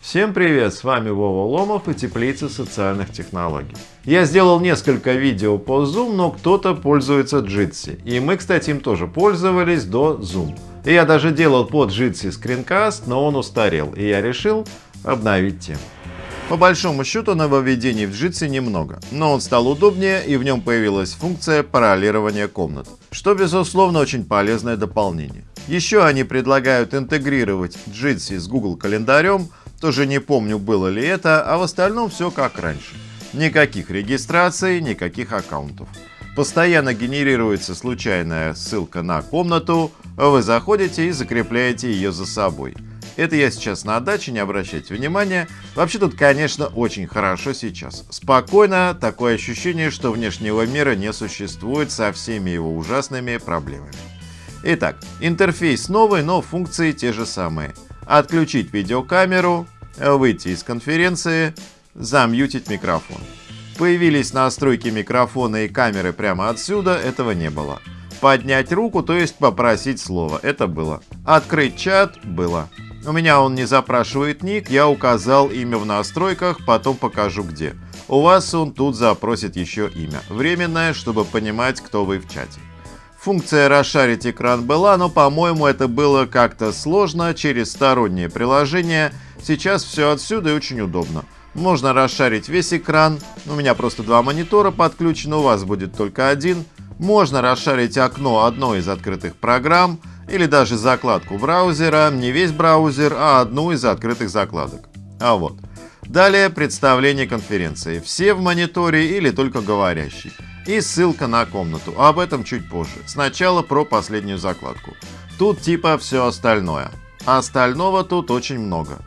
Всем привет, с вами Вова Ломов и Теплица социальных технологий. Я сделал несколько видео по Zoom, но кто-то пользуется Jitsi. И мы, кстати, им тоже пользовались до Zoom. И я даже делал под Jitsi скринкаст, но он устарел, и я решил обновить тему. По большому счету нововведений в Jitsi немного, но он стал удобнее и в нем появилась функция паролирования комнат, что безусловно очень полезное дополнение. Еще они предлагают интегрировать Jitsi с Google календарем, тоже не помню было ли это, а в остальном все как раньше. Никаких регистраций, никаких аккаунтов. Постоянно генерируется случайная ссылка на комнату, вы заходите и закрепляете ее за собой. Это я сейчас на даче, не обращайте внимания. Вообще тут, конечно, очень хорошо сейчас. Спокойно, такое ощущение, что внешнего мира не существует со всеми его ужасными проблемами. Итак, интерфейс новый, но функции те же самые. Отключить видеокамеру, выйти из конференции, замьютить микрофон. Появились настройки микрофона и камеры прямо отсюда, этого не было. Поднять руку, то есть попросить слово, это было. Открыть чат, было. У меня он не запрашивает ник, я указал имя в настройках, потом покажу где. У вас он тут запросит еще имя. Временное, чтобы понимать, кто вы в чате. Функция расшарить экран была, но по-моему это было как-то сложно через стороннее приложение. Сейчас все отсюда и очень удобно. Можно расшарить весь экран, у меня просто два монитора подключены, у вас будет только один. Можно расшарить окно одной из открытых программ или даже закладку браузера, не весь браузер, а одну из открытых закладок. А вот. Далее представление конференции. Все в мониторе или только говорящий. И ссылка на комнату. Об этом чуть позже. Сначала про последнюю закладку. Тут типа все остальное. Остального тут очень много.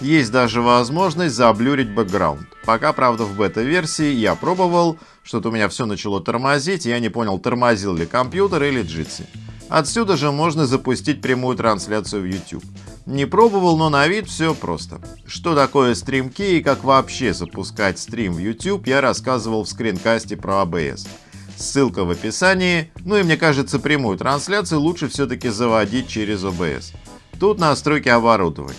Есть даже возможность заблюрить бэкграунд. Пока, правда, в бета-версии я пробовал, что-то у меня все начало тормозить, я не понял, тормозил ли компьютер или джитси. Отсюда же можно запустить прямую трансляцию в YouTube. Не пробовал, но на вид все просто. Что такое стримки и как вообще запускать стрим в YouTube, я рассказывал в скринкасте про ABS. Ссылка в описании. Ну и мне кажется, прямую трансляцию лучше все-таки заводить через OBS. Тут настройки оборудования.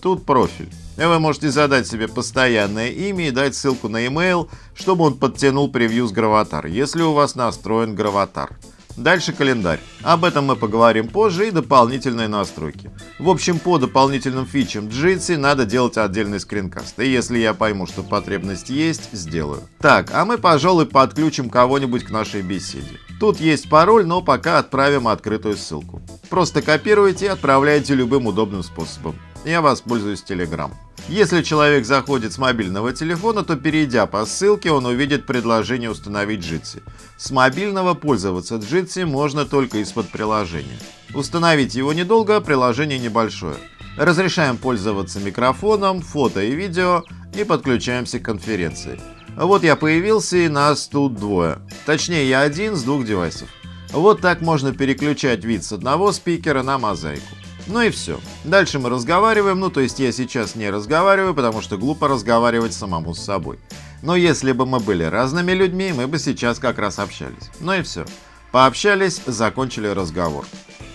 Тут профиль. И вы можете задать себе постоянное имя и дать ссылку на email, чтобы он подтянул превью с Граватар, если у вас настроен Граватар. Дальше календарь. Об этом мы поговорим позже и дополнительные настройки. В общем, по дополнительным фичам Jitsi надо делать отдельный скринкаст. И если я пойму, что потребность есть, сделаю. Так, а мы, пожалуй, подключим кого-нибудь к нашей беседе. Тут есть пароль, но пока отправим открытую ссылку. Просто копируйте и отправляйте любым удобным способом я воспользуюсь Telegram. Если человек заходит с мобильного телефона, то перейдя по ссылке, он увидит предложение установить Jitsi. С мобильного пользоваться Jitsi можно только из-под приложения. Установить его недолго, приложение небольшое. Разрешаем пользоваться микрофоном, фото и видео и подключаемся к конференции. Вот я появился и нас тут двое. Точнее я один с двух девайсов. Вот так можно переключать вид с одного спикера на мозаику. Ну и все. Дальше мы разговариваем, ну то есть я сейчас не разговариваю, потому что глупо разговаривать самому с собой. Но если бы мы были разными людьми, мы бы сейчас как раз общались. Ну и все. Пообщались, закончили разговор.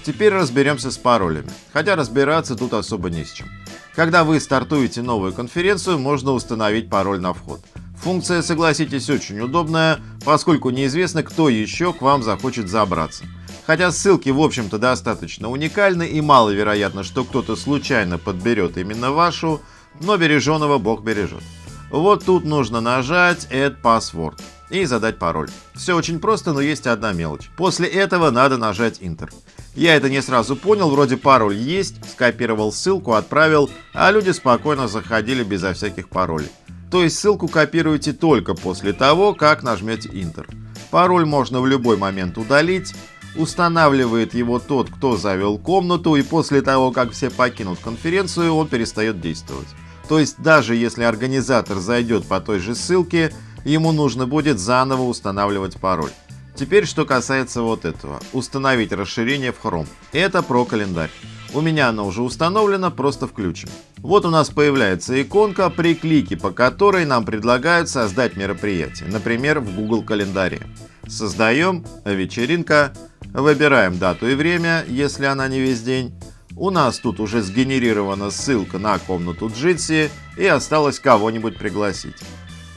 Теперь разберемся с паролями. Хотя разбираться тут особо не с чем. Когда вы стартуете новую конференцию, можно установить пароль на вход. Функция, согласитесь, очень удобная, поскольку неизвестно, кто еще к вам захочет забраться. Хотя ссылки в общем-то достаточно уникальны и маловероятно, что кто-то случайно подберет именно вашу, но береженого Бог бережет. Вот тут нужно нажать Add Password и задать пароль. Все очень просто, но есть одна мелочь. После этого надо нажать Enter. Я это не сразу понял, вроде пароль есть, скопировал ссылку, отправил, а люди спокойно заходили безо всяких паролей. То есть ссылку копируете только после того, как нажмете Enter. Пароль можно в любой момент удалить, Устанавливает его тот, кто завел комнату, и после того, как все покинут конференцию, он перестает действовать. То есть даже если организатор зайдет по той же ссылке, ему нужно будет заново устанавливать пароль. Теперь, что касается вот этого. Установить расширение в Chrome. Это про календарь. У меня оно уже установлено, просто включим. Вот у нас появляется иконка, при клике по которой нам предлагают создать мероприятие, например, в Google календаре. Создаем вечеринка, Выбираем дату и время, если она не весь день. У нас тут уже сгенерирована ссылка на комнату Jitsi и осталось кого-нибудь пригласить.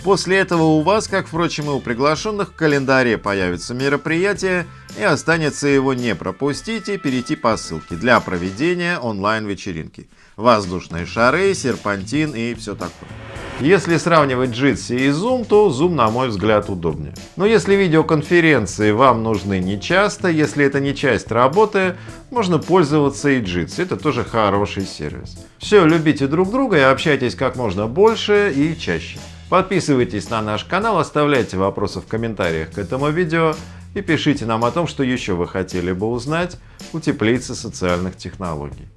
После этого у вас, как впрочем и у приглашенных, в календаре появится мероприятие и останется его не пропустить и перейти по ссылке для проведения онлайн-вечеринки. Воздушные шары, серпантин и все такое. Если сравнивать Jitsi и Zoom, то Zoom, на мой взгляд, удобнее. Но если видеоконференции вам нужны не часто, если это не часть работы, можно пользоваться и Jitsi. Это тоже хороший сервис. Все, любите друг друга и общайтесь как можно больше и чаще. Подписывайтесь на наш канал, оставляйте вопросы в комментариях к этому видео и пишите нам о том, что еще вы хотели бы узнать у теплицы социальных технологий.